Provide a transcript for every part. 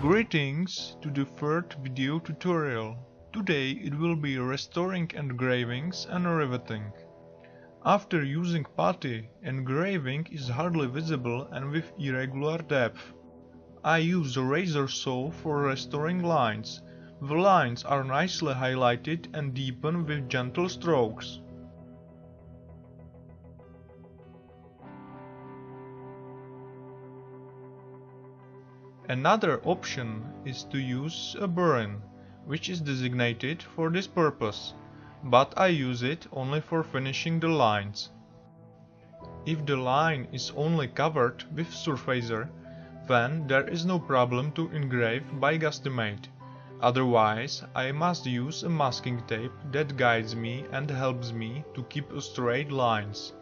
Greetings to the third video tutorial. Today it will be restoring engravings and riveting. After using putty, engraving is hardly visible and with irregular depth. I use a razor saw for restoring lines. The lines are nicely highlighted and deepened with gentle strokes. Another option is to use a burin, which is designated for this purpose, but I use it only for finishing the lines. If the line is only covered with surfacer, then there is no problem to engrave by Gustimate. Otherwise, I must use a masking tape that guides me and helps me to keep straight lines.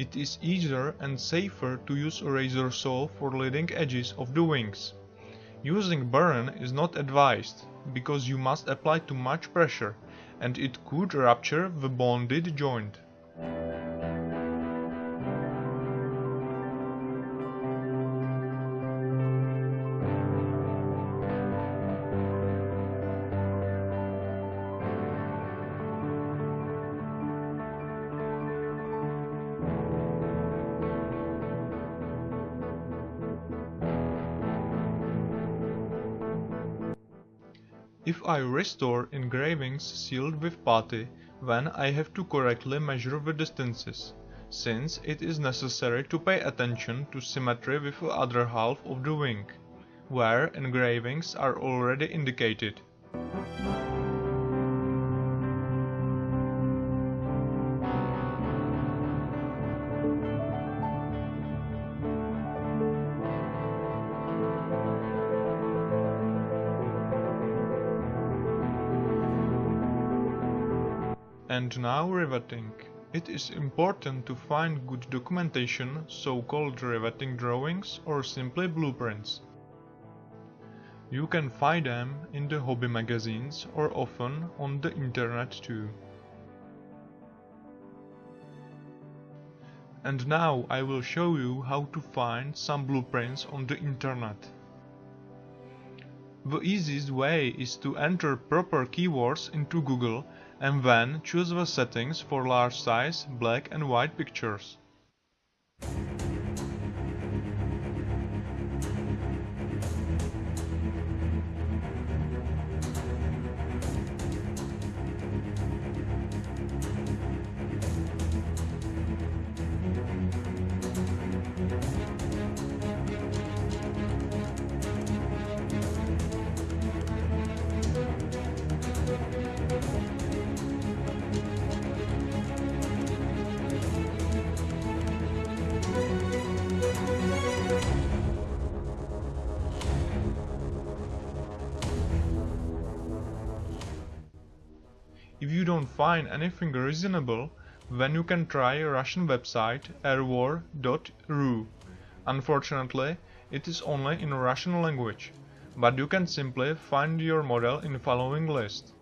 It is easier and safer to use a razor saw for leading edges of the wings. Using burin is not advised, because you must apply too much pressure and it could rupture the bonded joint. If I restore engravings sealed with putty, then I have to correctly measure the distances, since it is necessary to pay attention to symmetry with the other half of the wing, where engravings are already indicated. And now riveting. It is important to find good documentation, so-called riveting drawings or simply blueprints. You can find them in the hobby magazines or often on the internet too. And now I will show you how to find some blueprints on the internet. The easiest way is to enter proper keywords into Google and then choose the settings for large size, black and white pictures. Don't find anything reasonable, then you can try Russian website airwar.ru. Unfortunately, it is only in Russian language, but you can simply find your model in following list.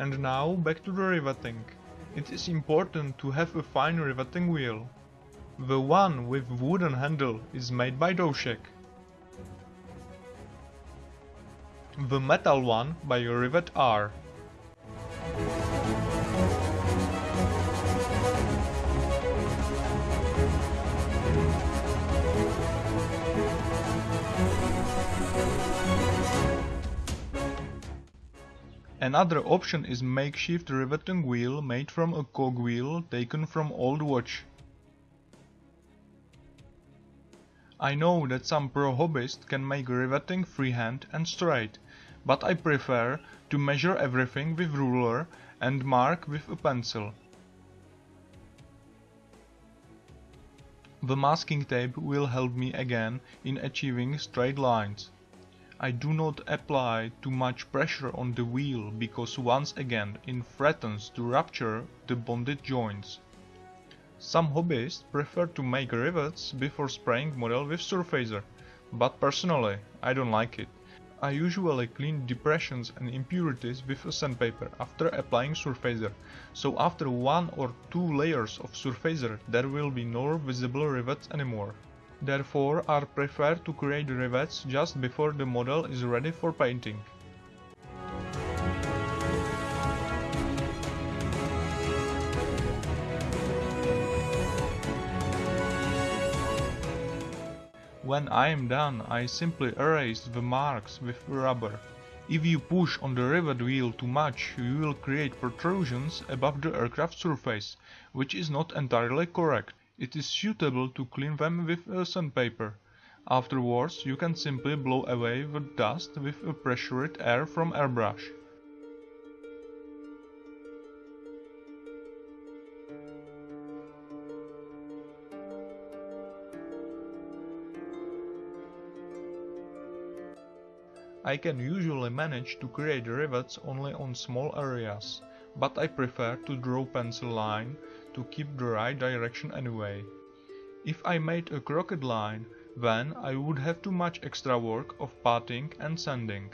And now back to the riveting. It is important to have a fine riveting wheel. The one with wooden handle is made by Doshek. The metal one by Rivet R. Another option is makeshift riveting wheel made from a cogwheel taken from old watch. I know that some pro hobbyists can make riveting freehand and straight, but I prefer to measure everything with ruler and mark with a pencil. The masking tape will help me again in achieving straight lines. I do not apply too much pressure on the wheel because once again it threatens to rupture the bonded joints. Some hobbyists prefer to make rivets before spraying model with surfacer, but personally I don't like it. I usually clean depressions and impurities with a sandpaper after applying surfacer, so after one or two layers of surfacer there will be no visible rivets anymore. Therefore I prefer to create rivets just before the model is ready for painting. When I am done I simply erase the marks with rubber. If you push on the rivet wheel too much you will create protrusions above the aircraft surface, which is not entirely correct. It is suitable to clean them with a sandpaper. Afterwards you can simply blow away the dust with a pressurized air from airbrush. I can usually manage to create rivets only on small areas, but I prefer to draw pencil line to keep the right direction anyway. If I made a crooked line, then I would have too much extra work of patting and sanding.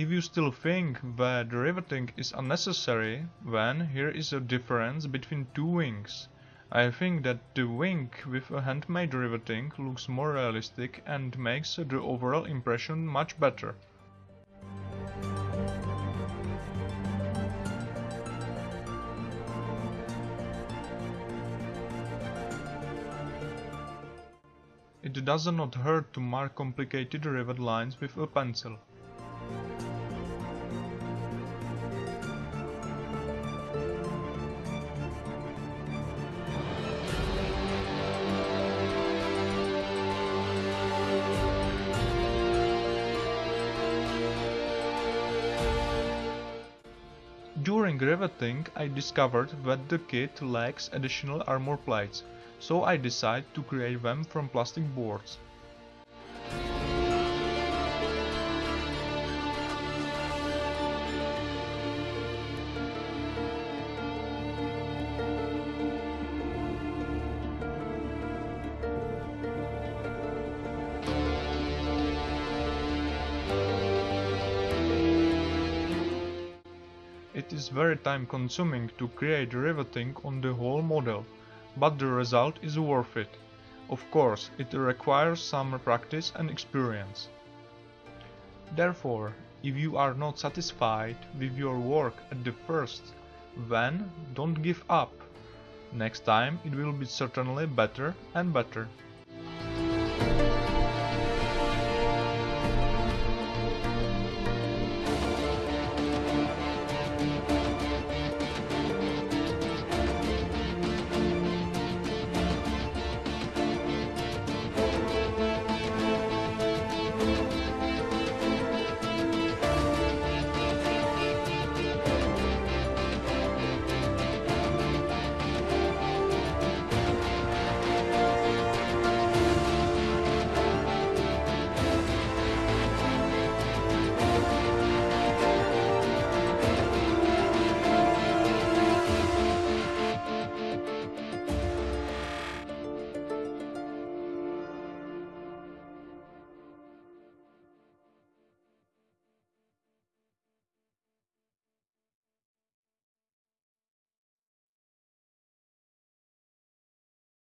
If you still think that riveting is unnecessary, then here is a difference between two wings. I think that the wing with a handmade riveting looks more realistic and makes the overall impression much better. It does not hurt to mark complicated rivet lines with a pencil. During riveting I discovered that the kit lacks additional armor plates, so I decided to create them from plastic boards. It is very time consuming to create riveting on the whole model, but the result is worth it. Of course, it requires some practice and experience. Therefore, if you are not satisfied with your work at the first, then don't give up. Next time it will be certainly better and better.